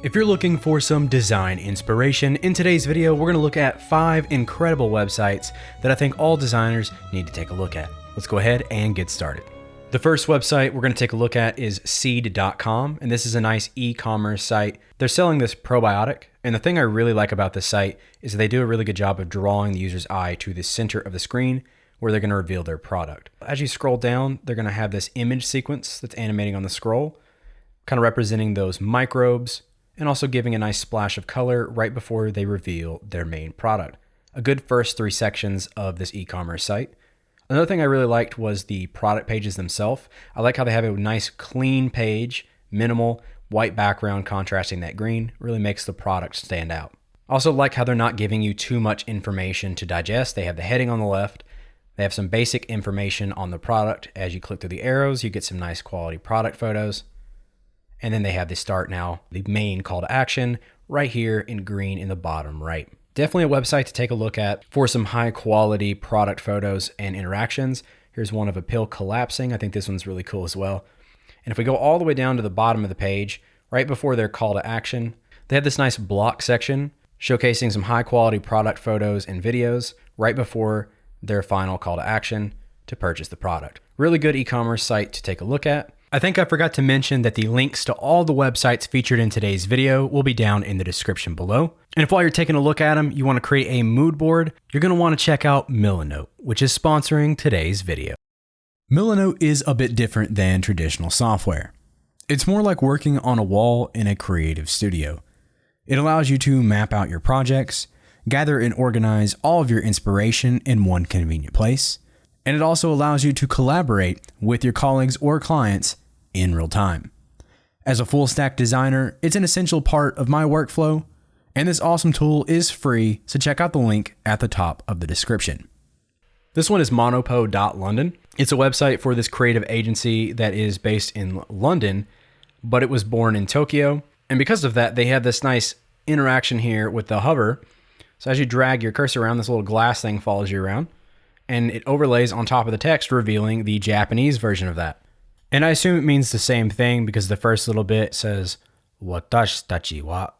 If you're looking for some design inspiration, in today's video we're going to look at 5 incredible websites that I think all designers need to take a look at. Let's go ahead and get started. The first website we're going to take a look at is seed.com, and this is a nice e-commerce site. They're selling this probiotic, and the thing I really like about this site is they do a really good job of drawing the user's eye to the center of the screen where they're going to reveal their product. As you scroll down, they're going to have this image sequence that's animating on the scroll, kind of representing those microbes, and also giving a nice splash of color right before they reveal their main product. A good first three sections of this e-commerce site. Another thing I really liked was the product pages themselves. I like how they have a nice clean page, minimal, white background contrasting that green, really makes the product stand out. Also like how they're not giving you too much information to digest. They have the heading on the left, they have some basic information on the product. As you click through the arrows, you get some nice quality product photos. And then they have the start now, the main call to action right here in green in the bottom right. Definitely a website to take a look at for some high quality product photos and interactions. Here's one of a pill collapsing. I think this one's really cool as well. And if we go all the way down to the bottom of the page, right before their call to action, they have this nice block section showcasing some high quality product photos and videos right before their final call to action to purchase the product. Really good e-commerce site to take a look at. I think I forgot to mention that the links to all the websites featured in today's video will be down in the description below. And if while you're taking a look at them, you want to create a mood board, you're going to want to check out Milanote, which is sponsoring today's video. Milanote is a bit different than traditional software. It's more like working on a wall in a creative studio. It allows you to map out your projects, gather and organize all of your inspiration in one convenient place, and it also allows you to collaborate with your colleagues or clients in real time. As a full stack designer, it's an essential part of my workflow, and this awesome tool is free, so check out the link at the top of the description. This one is monopo.london. It's a website for this creative agency that is based in London, but it was born in Tokyo. And because of that, they have this nice interaction here with the hover so as you drag your cursor around, this little glass thing follows you around and it overlays on top of the text, revealing the Japanese version of that. And I assume it means the same thing because the first little bit says watashi tachi wa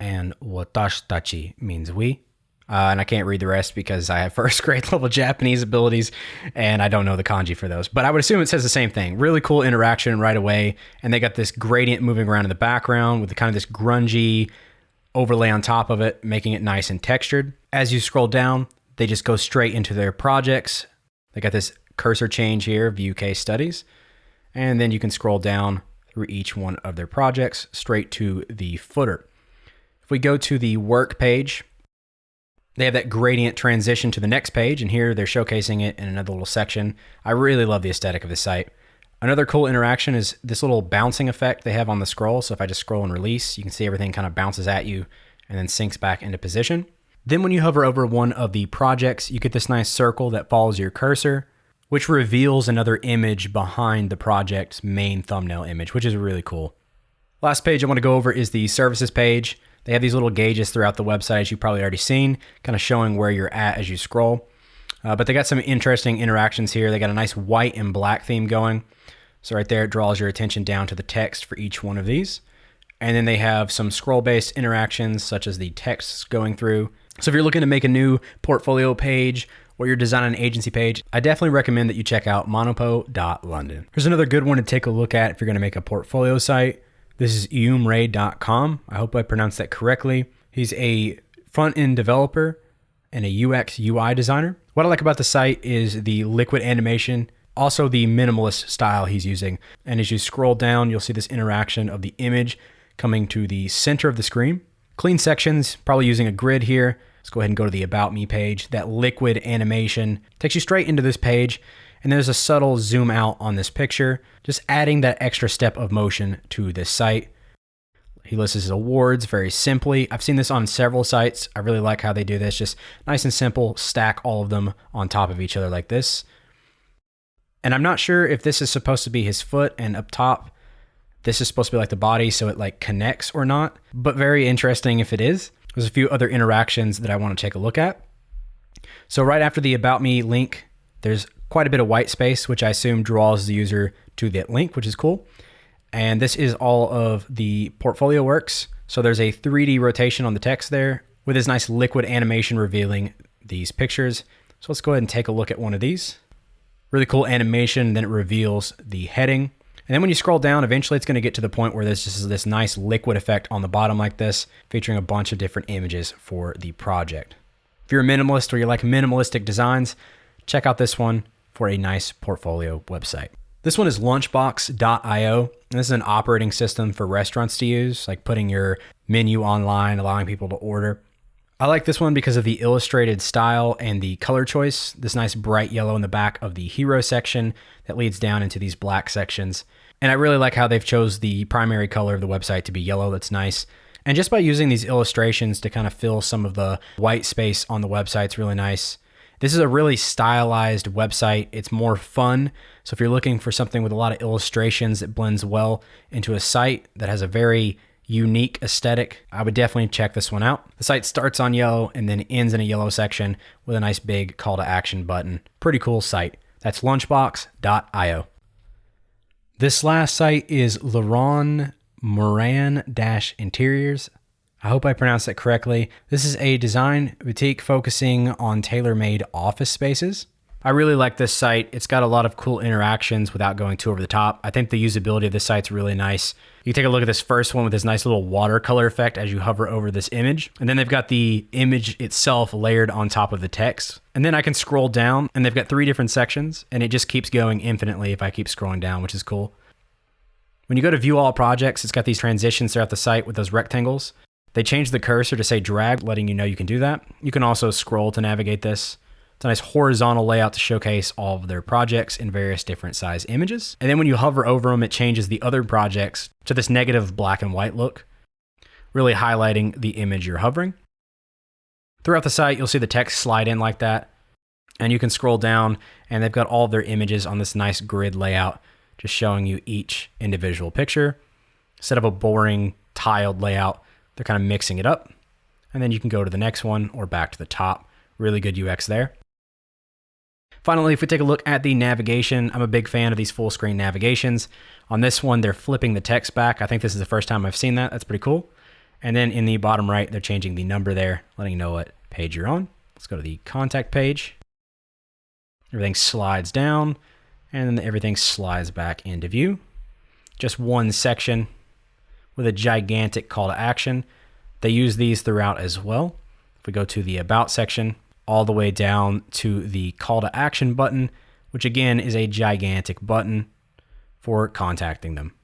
and watashi tachi means we. Uh, and I can't read the rest because I have first grade level Japanese abilities and I don't know the kanji for those. But I would assume it says the same thing. Really cool interaction right away. And they got this gradient moving around in the background with the kind of this grungy overlay on top of it, making it nice and textured. As you scroll down, they just go straight into their projects. They got this cursor change here, view case studies. And then you can scroll down through each one of their projects straight to the footer. If we go to the work page, they have that gradient transition to the next page, and here they're showcasing it in another little section. I really love the aesthetic of the site. Another cool interaction is this little bouncing effect they have on the scroll. So if I just scroll and release, you can see everything kind of bounces at you and then sinks back into position. Then when you hover over one of the projects, you get this nice circle that follows your cursor, which reveals another image behind the project's main thumbnail image, which is really cool. Last page I want to go over is the services page. They have these little gauges throughout the website, as you've probably already seen, kind of showing where you're at as you scroll. Uh, but they got some interesting interactions here. They got a nice white and black theme going. So right there, it draws your attention down to the text for each one of these. And then they have some scroll-based interactions, such as the text going through. So if you're looking to make a new portfolio page or you're designing an agency page, I definitely recommend that you check out monopo.london. Here's another good one to take a look at if you're going to make a portfolio site. This is eumray.com. I hope I pronounced that correctly. He's a front-end developer and a UX UI designer. What I like about the site is the liquid animation also the minimalist style he's using. And as you scroll down, you'll see this interaction of the image coming to the center of the screen. Clean sections, probably using a grid here. Let's go ahead and go to the About Me page. That liquid animation takes you straight into this page. And there's a subtle zoom out on this picture, just adding that extra step of motion to this site. He lists his awards very simply. I've seen this on several sites. I really like how they do this. Just nice and simple, stack all of them on top of each other like this. And I'm not sure if this is supposed to be his foot and up top, this is supposed to be like the body so it like connects or not, but very interesting if it is. There's a few other interactions that I want to take a look at. So right after the About Me link, there's quite a bit of white space, which I assume draws the user to that link, which is cool. And this is all of the portfolio works So there's a 3D rotation on the text there with this nice liquid animation revealing these pictures. So let's go ahead and take a look at one of these. Really cool animation, then it reveals the heading. And then when you scroll down, eventually it's going to get to the point where there's just this nice liquid effect on the bottom like this, featuring a bunch of different images for the project. If you're a minimalist or you like minimalistic designs, check out this one for a nice portfolio website. This one is lunchbox.io. And this is an operating system for restaurants to use, like putting your menu online, allowing people to order. I like this one because of the illustrated style and the color choice. This nice bright yellow in the back of the hero section that leads down into these black sections. And I really like how they've chose the primary color of the website to be yellow. That's nice. And just by using these illustrations to kind of fill some of the white space on the website, it's really nice. This is a really stylized website. It's more fun. So if you're looking for something with a lot of illustrations that blends well into a site that has a very unique aesthetic, I would definitely check this one out. The site starts on yellow and then ends in a yellow section with a nice big call to action button. Pretty cool site. That's lunchbox.io. This last site is Laron Moran Interiors. I hope I pronounced that correctly. This is a design boutique focusing on tailor made office spaces. I really like this site. It's got a lot of cool interactions without going too over the top. I think the usability of this site's really nice. You take a look at this first one with this nice little watercolor effect as you hover over this image. And then they've got the image itself layered on top of the text. And then I can scroll down and they've got three different sections and it just keeps going infinitely if I keep scrolling down, which is cool. When you go to view all projects, it's got these transitions throughout the site with those rectangles. They changed the cursor to say drag, letting you know you can do that. You can also scroll to navigate this. It's a nice horizontal layout to showcase all of their projects in various different size images. And then when you hover over them, it changes the other projects to this negative black and white look, really highlighting the image you're hovering. Throughout the site, you'll see the text slide in like that. And you can scroll down and they've got all their images on this nice grid layout, just showing you each individual picture. Instead of a boring tiled layout, they're kind of mixing it up. And then you can go to the next one or back to the top. Really good UX there. Finally, if we take a look at the navigation, I'm a big fan of these full screen navigations. On this one, they're flipping the text back. I think this is the first time I've seen that. That's pretty cool. And then in the bottom right, they're changing the number there, letting you know what page you're on. Let's go to the contact page. Everything slides down and then everything slides back into view. Just one section with a gigantic call to action. They use these throughout as well. If we go to the about section, all the way down to the call to action button, which again is a gigantic button for contacting them.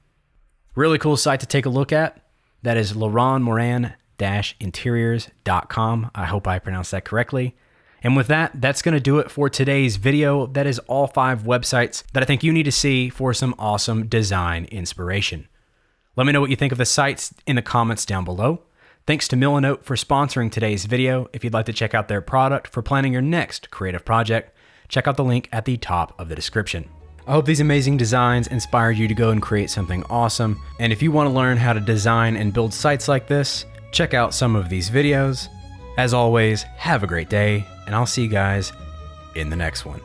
Really cool site to take a look at. That is laronmoran-interiors.com. I hope I pronounced that correctly. And with that, that's going to do it for today's video. That is all five websites that I think you need to see for some awesome design inspiration. Let me know what you think of the sites in the comments down below. Thanks to Milanote for sponsoring today's video. If you'd like to check out their product for planning your next creative project, check out the link at the top of the description. I hope these amazing designs inspire you to go and create something awesome. And if you want to learn how to design and build sites like this, check out some of these videos. As always, have a great day, and I'll see you guys in the next one.